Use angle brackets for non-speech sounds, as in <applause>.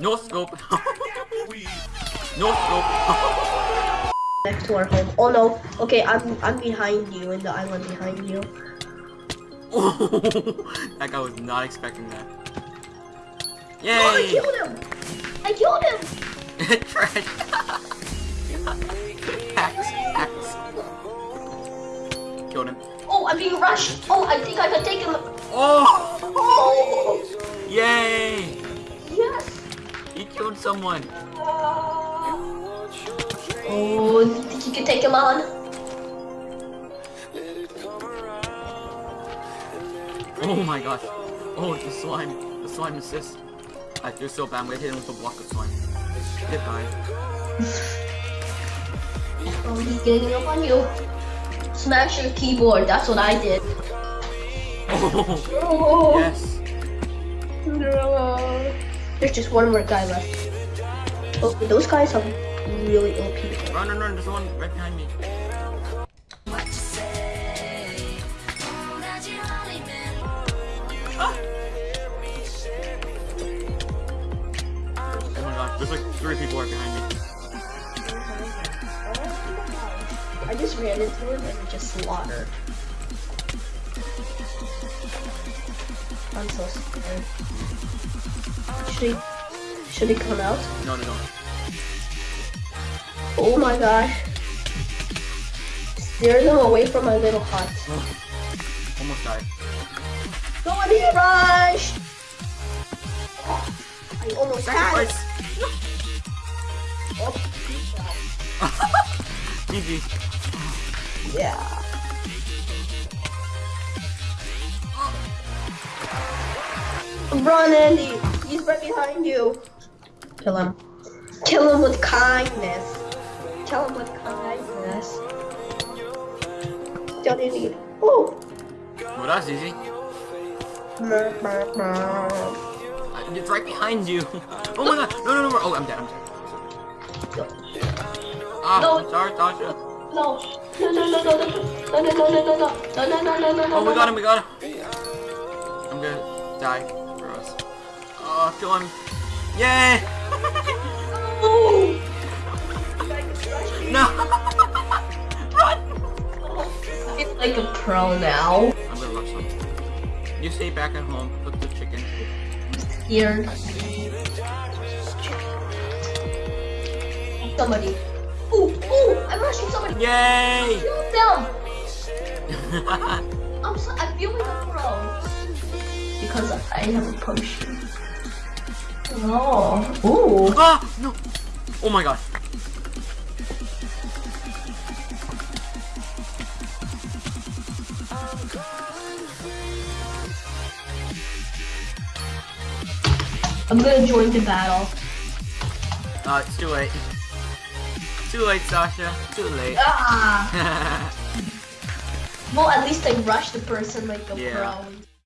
No scope. no scope. Next to our home. Oh no. Okay, I'm I'm behind you in the island behind you. <laughs> that guy was not expecting that. Oh, I killed him! I killed him! <laughs> Trash. Killed him. Oh, I'm being rushed! Oh, I think I can take him! Oh! Oh! Yay! Killed someone. Oh, you think you can take him on? Oh my gosh. Oh, the slime. The slime assist. I feel so bad. I'm gonna hit him with a block of slime. Goodbye. Oh, he's getting up on you. Smash your keyboard, that's what I did. <laughs> Oh, Oh, yes. There's just one more guy left. Oh, those guys have really people. Run, run, run. There's one right behind me. Ah! Oh there's like three people right behind me. I just ran into him and just slaughtered. I'm so scared. Should he, should he come out? No, no, no. Oh my gosh. Steer them away from my little hut. Almost died. Somebody rush! I almost. Sacrifice! Oh, GG. yeah. Run, Andy! He's right behind you. Kill him. Kill him with kindness. Kill him with kindness. Don't need. Oh! Well, that's easy. Uh, It's right behind you. Oh my god. No, no, no. Oh, I'm dead. I'm dead. Ah, No. Sorry, Tasha. No. No, no, no, no, no, no, no, no, no, no, no, no, no, no, no, no, no, Oh, we no, got no. him. We got him. I'm gonna die for us. Oh, kill him. Yay! Oh! No! Run! It's like a pro now. I'm gonna rush them. You stay back at home. Cook the chicken. Here. Somebody. Ooh, ooh! I'm rushing somebody. Yay! Kill them! <laughs> I'm so, I feel like a pro. Because I have a potion. Oh. Ooh. ah! No! Oh my god. I'm gonna join the battle. Uh, it's too late. Too late, Sasha. Too late. Ah! <laughs> Well, at least I rushed the person like a Yeah. pro.